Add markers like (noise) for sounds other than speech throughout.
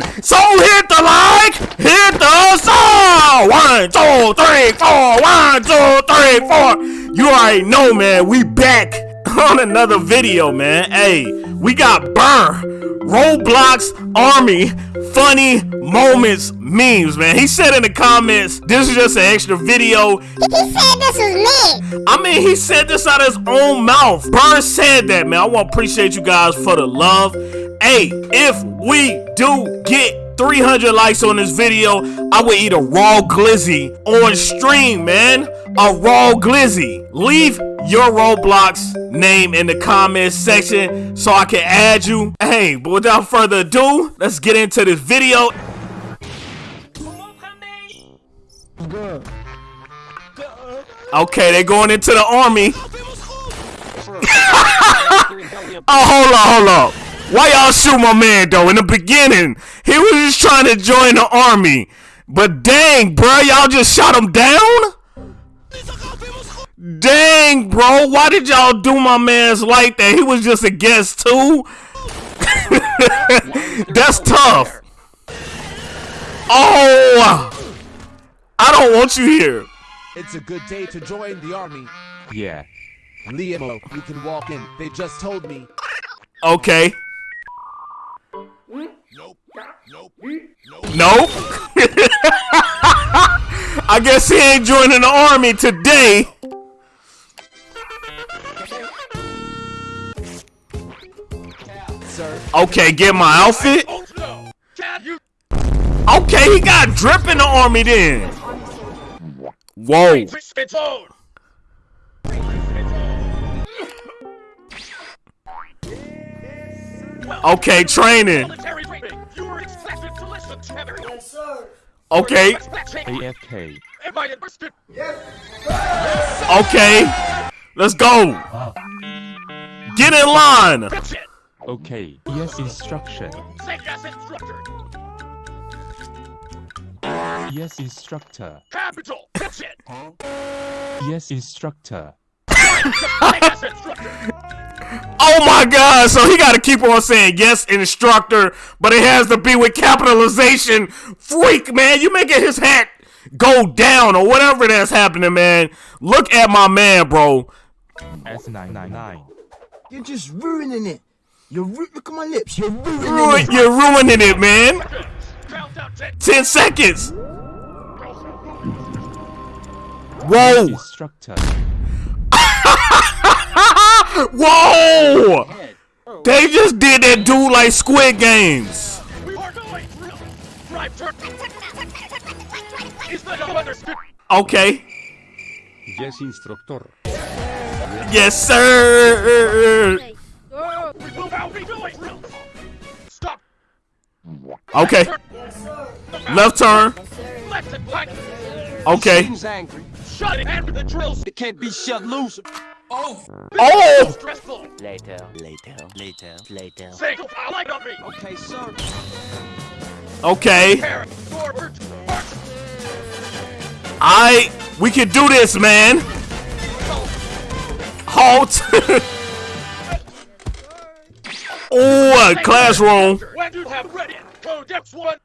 one. So hit the like, hit the song. One, two, three, four. One, two, three, four. You already know, man. We back (laughs) on another video, man. Hey, we got Burr, Roblox Army, funny moments, memes, man. He said in the comments, this is just an extra video. He said this was me. I mean, he said this out of his own mouth. Burr said that, man. I want to appreciate you guys for the love. Hey, if we do get 300 likes on this video, I will eat a raw glizzy on stream, man. A raw glizzy. Leave your Roblox name in the comments section so I can add you. Hey, but without further ado, let's get into this video. Okay, they going into the army. (laughs) oh, hold on, hold on. Why y'all shoot my man though? In the beginning, he was just trying to join the army. But dang, bro, y'all just shot him down? Dang, bro, why did y'all do my man's like that? He was just a guest too. (laughs) That's tough. Oh, I don't want you here. It's a good day to join the army. Yeah. Liamo, you can walk in. They just told me. Okay. Nope. Nope. (laughs) I guess he ain't joining the army today. Okay, get my outfit. Okay, he got drip in the army then. Whoa. Okay, training. Okay, AFK. okay. Let's go. Get in line. Okay. Yes, instruction. Yes, instructor. Capital! That's it! Yes, instructor. (laughs) Oh my god, so he gotta keep on saying yes, instructor, but it has to be with capitalization. Freak, man, you making his hat go down or whatever that's happening, man. Look at my man, bro. S999. You're just ruining it. You're ru- look at my lips. You're ruining Ru- it. You're ruining it, man. 10! 10 seconds. Whoa. (laughs) instructor. Whoa. They just did that dude like Squid Games. We are going! Drive turn! Is that understood? Okay. Yes, instructor. Yes, sir. We move out! We do it! Stop! Okay. Left turn. Left and! Okay. angry. Shut it! And the drills! It can't be shut loose. Oh. oh! Stressful! Later, later, later, later. Say, I like on me! Okay, sir. Okay. Parent, forward! I. We can do this, man. Halt. (laughs) oh, a classroom. When you have ready, code X1!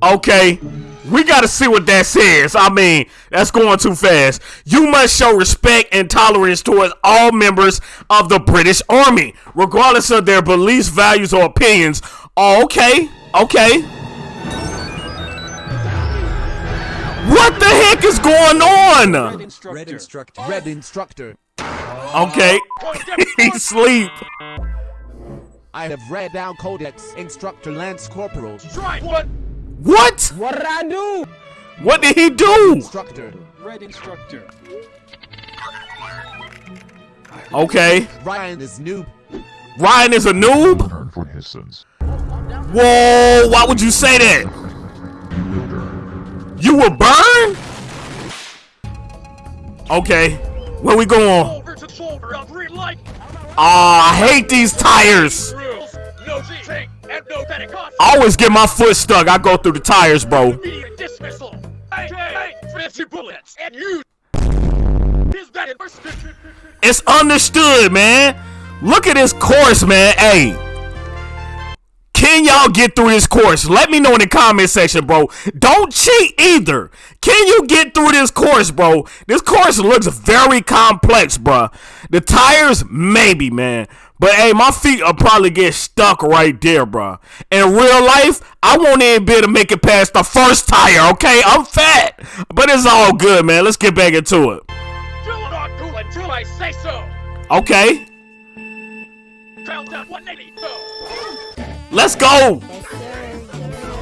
Okay. We gotta see what that says. I mean, that's going too fast. You must show respect and tolerance towards all members of the British Army, regardless of their beliefs, values, or opinions. Oh, okay. Okay. What the heck is going on? Instructor. red instructor. Red instructor. Okay. (laughs) he sleep. I have read down Codex Instructor Lance Corporal. Try one! What? What did I do? What did he do? Instructor. Red instructor. Okay. Ryan is noob. Ryan is a noob? Turn for his sins. Whoa, why would you say that? You will burn? Okay. Where we going? Over to shoulder on green light! Aw, I hate these tires. I always get my foot stuck. I go through the tires, bro. Immediate dismissal! Hey, hey, 50 bullets! And you! Is that enlisted? It's understood, man. Look at this course, man. Hey. Can y'all get through this course? Let me know in the comment section, bro. Don't cheat either. Can you get through this course, bro? This course looks very complex, bro. The tires, maybe, man. But hey, my feet will probably get stuck right there, bro. In real life, I won't even be able to make it past the first tire, okay? I'm fat. But it's all good, man. Let's get back into it. Do not do until I say so. Okay. Countdown 180. Go. Let's go.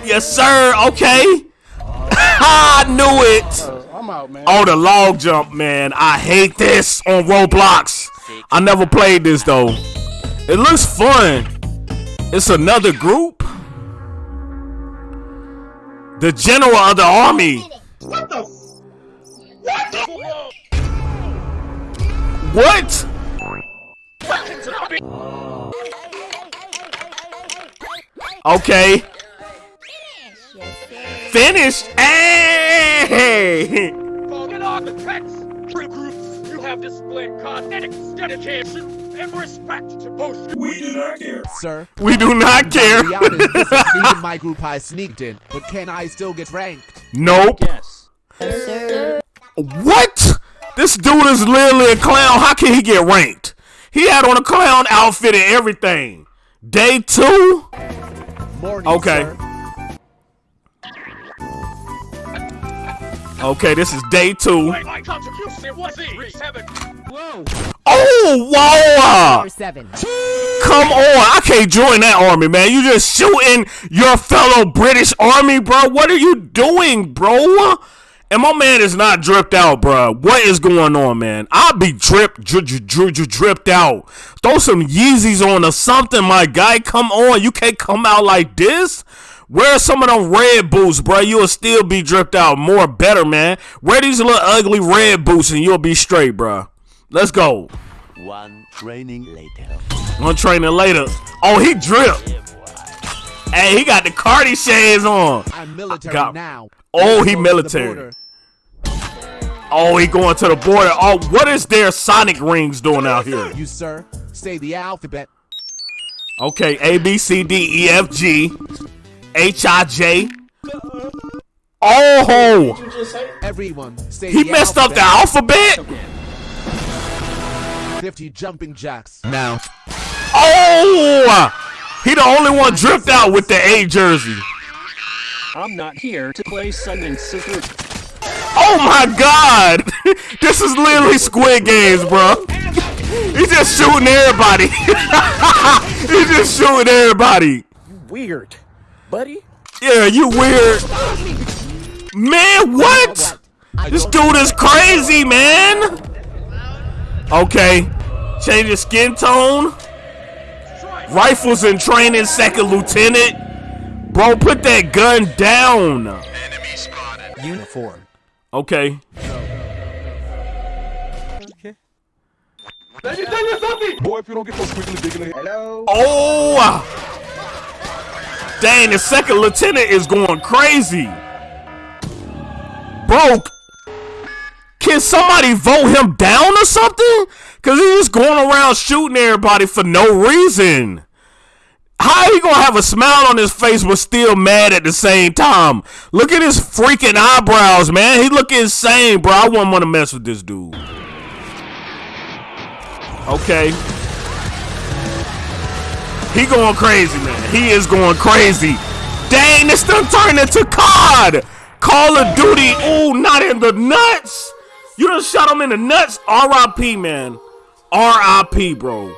Yes, sir. Okay. (laughs) I knew it. I'm out, man. Oh, the log jump, man. I hate this on Roblox. I never played this though. It looks fun. It's another group. The general of the army. What? The big Okay. Finish. Hey! Get off the tracks. True groups, you have displayed cosmetics, dedication, and respect to both. We do not care. Sir. We do not care. To be honest, this isn't (laughs) even my group I sneaked in, but can I still get ranked? Nope. Yes. Sir. What? This dude is literally a clown. How can he get ranked? He had on a clown outfit and everything. Day two? Morning, Okay. sir. Okay, this is day two. Wait, my contribution was three, seven. Whoa. Oh, wow! Come on, I can't join that army, man. You just shooting your fellow British army, bro. What are you doing, bro? And my man is not dripped out, bro. What is going on, man? I'll be dripped, dri- dri- dri- dri- dripped out. Throw some Yeezys on or something, my guy. Come on, you can't come out like this. Wear some of them red boots, bro. You'll still be dripped out more better, man. Wear these little ugly red boots and you'll be straight, bro. Let's go. One training later. On training later. Oh, he dripped. Hey, he got the Cardi shades on. I'm military Got- now. Oh, he go to the military. Oh, he going to the border. Oh, what is their Sonic rings doing out here? You, sir, say the alphabet. Okay, A B C D E F G H I J. Oh, Everyone, he the messed up the alphabet. alphabet. 50 jumping jacks. Now, Oh, he the only one dripped out with the A jersey. I'm not here to play Sunday Sister. Oh my God, (laughs) this is literally Squid Games, bro. He's just shooting everybody. (laughs) He's just shooting everybody. Weird. Buddy? Yeah, you weird. Man, what? This dude is crazy, man. Okay. Change his skin tone. Rifles in training, second lieutenant. Bro, put that gun down. Uniform. Okay. Boy, if you don't get so quickly, Hello. Oh! Dang, the second lieutenant is going crazy. Bro, can somebody vote him down or something? Cause he's just going around shooting everybody for no reason. How he gonna have a smile on his face but still mad at the same time? Look at his freaking eyebrows, man. He look insane, bro. I wouldn't want to mess with this dude. Okay. He going crazy, man. He is going crazy. Dang, this done turned into COD. Call of Duty. Ooh, not in the nuts. You done shot him in the nuts. R.I.P., man. R.I.P., bro.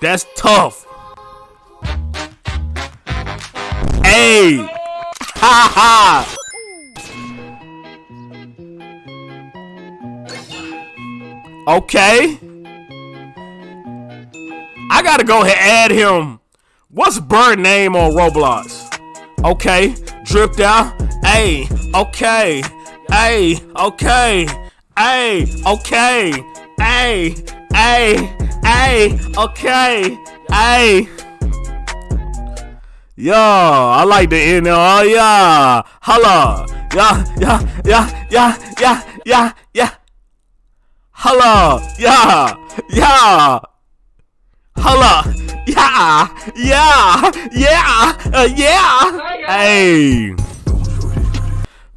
That's tough. Hey. Ha ha. Okay. I gotta go ahead and add him. What's Bird name on Roblox? Okay, dripped out. Hey, okay. Hey, okay. Hey, okay. Hey, hey, hey, okay. Hey. Yo, I like the end. Oh yeah, holla, yeah, yeah, yeah, yeah, yeah, yeah, yeah. Holla, yeah, yeah. Holla, yeah, yeah, yeah, uh, yeah. Hey.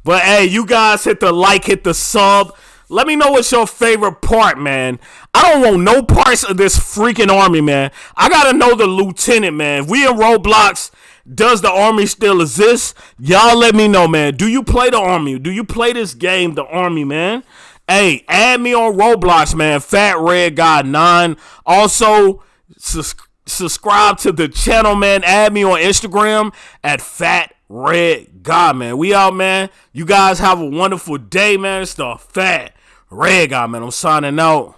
But hey, you guys hit the like, hit the sub. Let me know what's your favorite part, man. I don't want no parts of this freaking army, man. I gotta know the lieutenant, man. If we in Roblox, does the army still exist? Y'all let me know, man. Do you play the army? Do you play this game, the army, man? Hey, add me on Roblox, man. Fat Red God 9. Also, sus- subscribe to the channel, man. Add me on Instagram at Fat Red God, man. We out, man. You guys have a wonderful day, man. It's the Fat Red God, man. I'm signing out.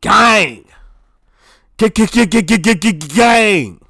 Gang. Gang.